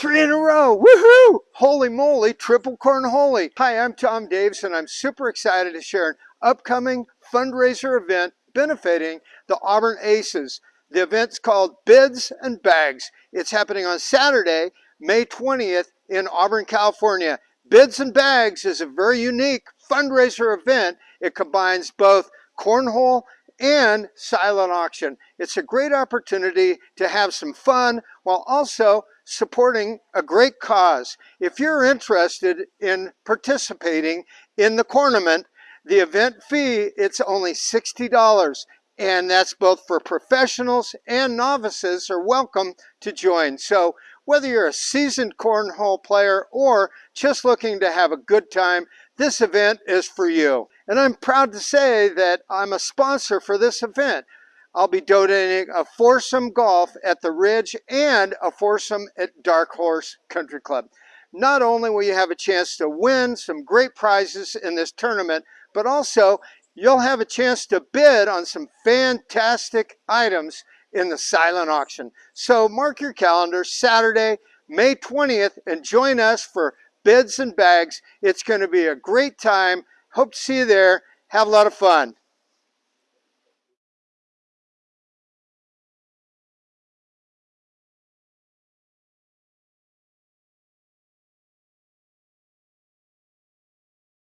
Three in a row. Woohoo! Holy moly, triple cornhole. Hi, I'm Tom Davis and I'm super excited to share an upcoming fundraiser event benefiting the Auburn Aces. The event's called Bids and Bags. It's happening on Saturday, May 20th in Auburn, California. Bids and Bags is a very unique fundraiser event. It combines both cornhole and silent auction. It's a great opportunity to have some fun while also supporting a great cause. If you're interested in participating in the cornament, the event fee, it's only $60 and that's both for professionals and novices are welcome to join. So whether you're a seasoned cornhole player or just looking to have a good time, this event is for you. And I'm proud to say that I'm a sponsor for this event. I'll be donating a foursome golf at the Ridge and a foursome at Dark Horse Country Club. Not only will you have a chance to win some great prizes in this tournament, but also you'll have a chance to bid on some fantastic items in the silent auction. So mark your calendar, Saturday, May 20th, and join us for bids and bags. It's going to be a great time. Hope to see you there. Have a lot of fun.